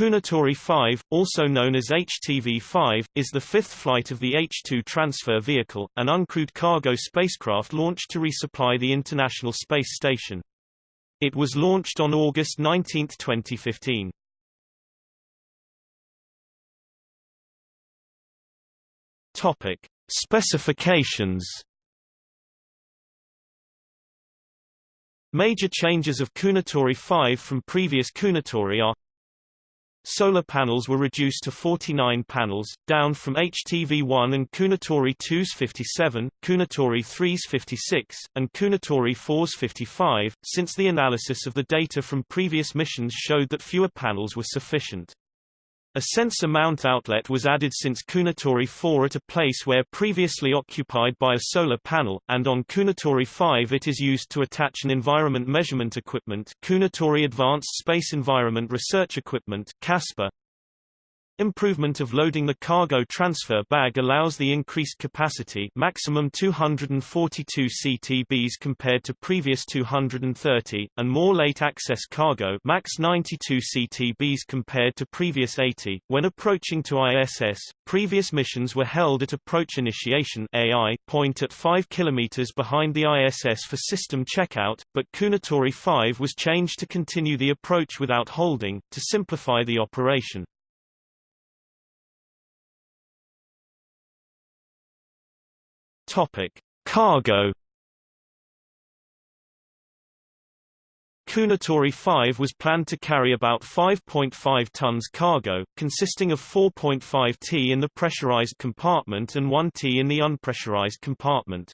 Kounotori 5, also known as HTV-5, is the fifth flight of the H-2 transfer vehicle, an uncrewed cargo spacecraft launched to resupply the International Space Station. It was launched on August 19, 2015. Topic: Specifications. Major changes of Kounotori 5 from previous Kounotori are Solar panels were reduced to 49 panels, down from HTV-1 and Kounotori 2's 57, Kounotori 3's 56, and Kounotori 4's 55, since the analysis of the data from previous missions showed that fewer panels were sufficient. A sensor mount outlet was added since Kounotori 4 at a place where previously occupied by a solar panel, and on Kounotori 5 it is used to attach an environment measurement equipment Kounotori Advanced Space Environment Research Equipment KASPER, Improvement of loading The cargo transfer bag allows the increased capacity maximum 242 CTBs compared to previous 230, and more late access cargo max 92 CTBs compared to previous 80. When approaching to ISS, previous missions were held at approach initiation AI point at 5 km behind the ISS for system checkout, but Kounotori 5 was changed to continue the approach without holding, to simplify the operation. Topic: Cargo. Kounotori 5 was planned to carry about 5.5 tons cargo, consisting of 4.5 t in the pressurized compartment and 1 t in the unpressurized compartment.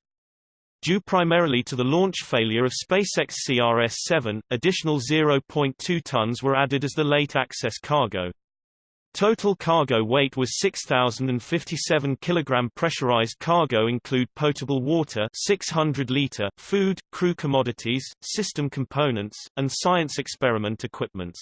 Due primarily to the launch failure of SpaceX CRS-7, additional 0.2 tons were added as the late access cargo. Total cargo weight was 6,057 kg. Pressurized cargo include potable water 600 liter, food, crew commodities, system components, and science experiment equipments.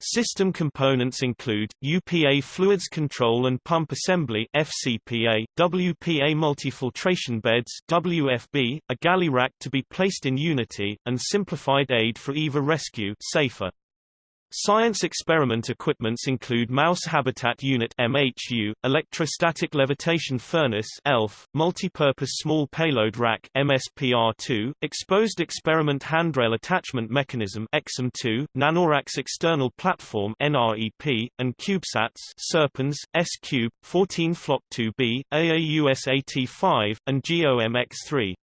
System components include, UPA fluids control and pump assembly FCPA, WPA multifiltration beds WFB, a galley rack to be placed in Unity, and simplified aid for EVA rescue SAFER. Science experiment equipments include Mouse Habitat Unit MHU, Electrostatic Levitation Furnace ELF, Multipurpose Small Payload Rack MSPR2, Exposed Experiment Handrail Attachment Mechanism XM2, NanoRacks External Platform NREP, and CubeSats Serpens, S-Cube, 14 Flock 2B, AAUS AT5, and GOMX3.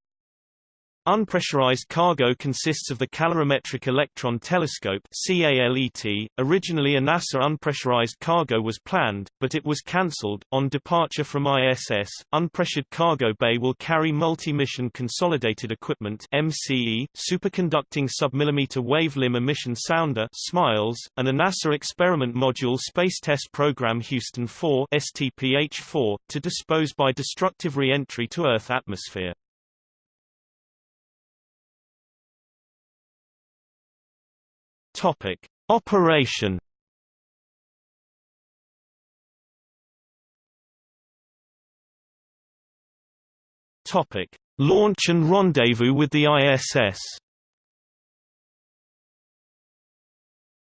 Unpressurized cargo consists of the Calorimetric Electron Telescope. Originally a NASA unpressurized cargo was planned, but it was cancelled. On departure from ISS, unpressured cargo bay will carry multi-mission consolidated equipment MCE, superconducting submillimeter wave limb emission sounder SMILES, and a NASA experiment module Space Test Program Houston 4 STPH-4, to dispose by destructive re-entry to Earth atmosphere. Topic: Operation. Topic: Launch and rendezvous with the ISS.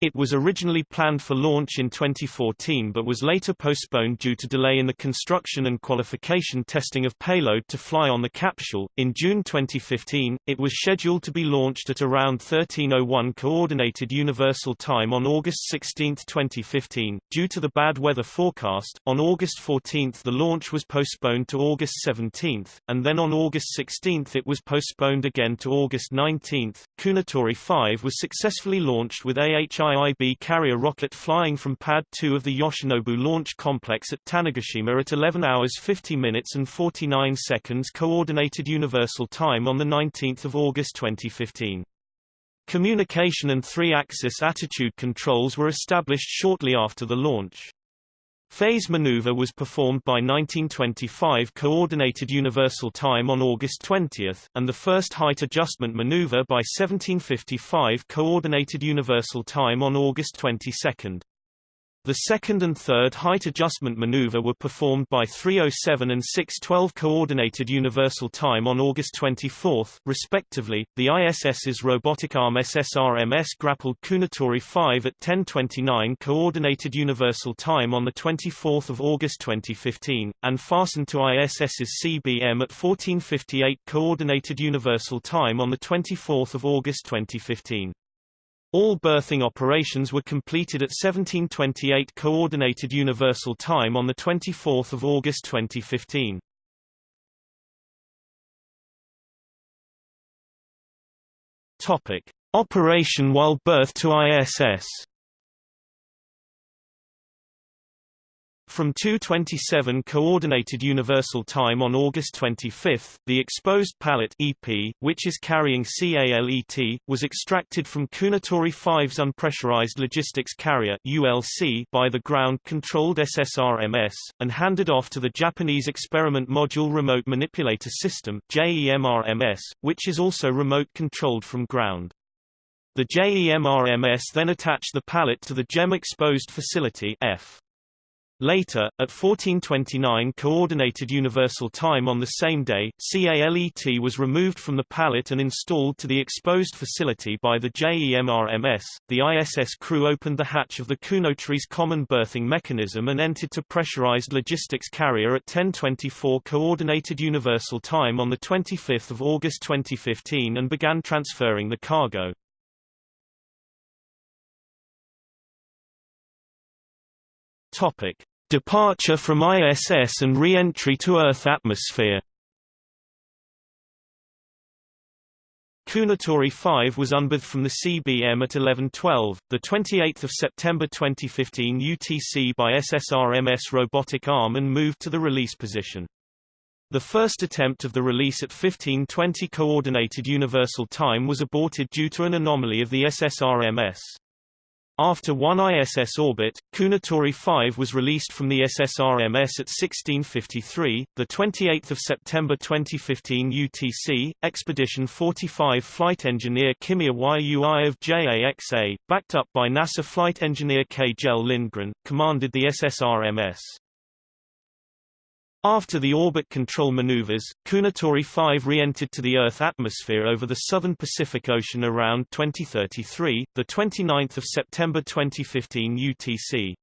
It was originally planned for launch in 2014 but was later postponed due to delay in the construction and qualification testing of payload to fly on the capsule. In June 2015, it was scheduled to be launched at around 1301 Coordinated Universal Time on August 16, 2015. Due to the bad weather forecast, on August 14 the launch was postponed to August 17, and then on August 16 it was postponed again to August 19. Kounotori 5 was successfully launched with AHI IIB carrier rocket flying from Pad 2 of the Yoshinobu Launch Complex at Tanegashima at 11 hours 50 minutes and 49 seconds Coordinated Universal Time on 19 August 2015. Communication and three-axis attitude controls were established shortly after the launch. Phase maneuver was performed by 1925 Coordinated Universal Time on August 20, and the first height adjustment maneuver by 1755 Coordinated Universal Time on August 22. The second and third height adjustment maneuver were performed by 307 and 612 Coordinated Universal Time on August 24, respectively. The ISS's robotic arm SSRMS grappled Kounotori 5 at 10:29 Coordinated Universal Time on the 24th of August 2015, and fastened to ISS's CBM at 14:58 Coordinated Universal Time on the 24th of August 2015. All berthing operations were completed at 1728 Coordinated Universal Time on 24 August 2015. Topic. Operation while berth to ISS From 2:27 Coordinated Universal Time on August 25, the exposed pallet EP, which is carrying CALET, was extracted from Kounotori 5's unpressurized logistics carrier (ULC) by the ground-controlled SSRMS and handed off to the Japanese Experiment Module Remote Manipulator System (JEMRMS), which is also remote controlled from ground. The JEMRMS then attached the pallet to the JEM exposed facility F. Later, at 1429 Coordinated Universal Time on the same day, CALET was removed from the pallet and installed to the exposed facility by the JEMRMS. The ISS crew opened the hatch of the Kounotori's common berthing mechanism and entered to pressurized logistics carrier at 1024 Coordinated Universal Time on 25 August 2015 and began transferring the cargo. Topic. Departure from ISS and re-entry to Earth atmosphere Kounotori 5 was unberthed from the CBM at 11:12, the 28th of September 2015 UTC by SSRMS robotic arm and moved to the release position. The first attempt of the release at 15:20 coordinated universal time was aborted due to an anomaly of the SSRMS. After one ISS orbit, Kounotori 5 was released from the SSRMS at 1653, the 28th of September 2015 UTC. Expedition 45 flight engineer Kimiya Yui of JAXA, backed up by NASA flight engineer K. Kjell Lindgren, commanded the SSRMS. After the orbit control maneuvers, Kounotori 5 re-entered to the Earth atmosphere over the southern Pacific Ocean around 2033, the 29th of September 2015 UTC.